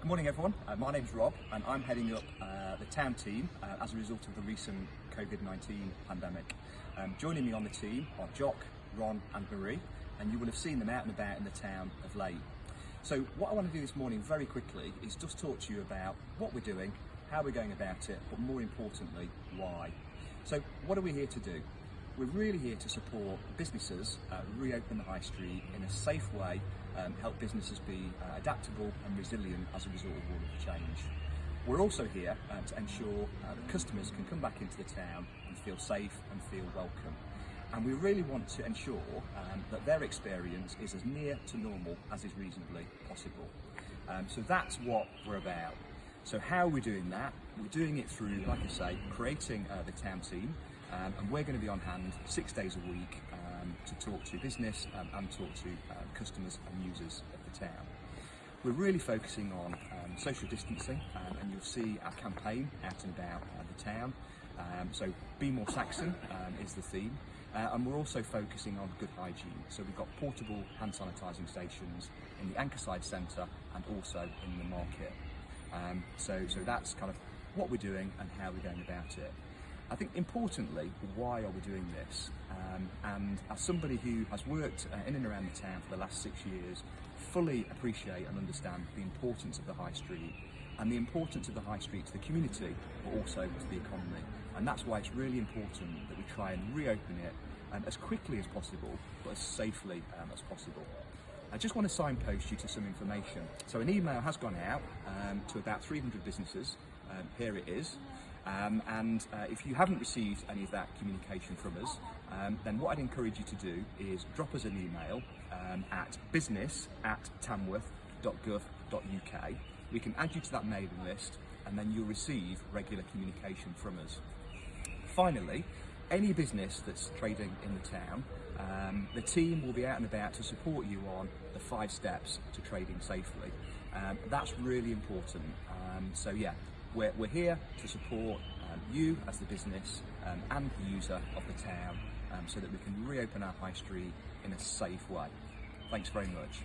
Good morning everyone, uh, my name's Rob and I'm heading up uh, the town team uh, as a result of the recent COVID-19 pandemic. Um, joining me on the team are Jock, Ron and Marie and you will have seen them out and about in the town of late. So what I want to do this morning very quickly is just talk to you about what we're doing, how we're going about it, but more importantly, why. So what are we here to do? We're really here to support businesses uh, reopen the high street in a safe way, um, help businesses be uh, adaptable and resilient as a result of all of the change. We're also here uh, to ensure uh, that customers can come back into the town and feel safe and feel welcome. And we really want to ensure um, that their experience is as near to normal as is reasonably possible. Um, so that's what we're about. So how are we doing that? We're doing it through, like I say, creating uh, the town team, um, and we're going to be on hand six days a week um, to talk to business um, and talk to um, customers and users of the town. We're really focusing on um, social distancing um, and you'll see our campaign out and about uh, the town. so Be More Saxon is the theme uh, and we're also focusing on good hygiene. So we've got portable hand sanitising stations in the Ankerside Centre and also in the market. so, so that's kind of what we're doing and how we're going about it. I think importantly, why are we doing this? Um, and as somebody who has worked uh, in and around the town for the last six years, fully appreciate and understand the importance of the high street and the importance of the high street to the community, but also to the economy. And that's why it's really important that we try and reopen it um, as quickly as possible, but as safely um, as possible. I just want to signpost you to some information. So an email has gone out um, to about 300 businesses. Um, here it is. Um, and uh, if you haven't received any of that communication from us, um, then what I'd encourage you to do is drop us an email um, at business at tamworth.gov.uk. We can add you to that mailing list and then you'll receive regular communication from us. Finally, any business that's trading in the town, um, the team will be out and about to support you on the five steps to trading safely. Um, that's really important. Um, so yeah, we're, we're here to support um, you as the business um, and the user of the town um, so that we can reopen our high street in a safe way. Thanks very much.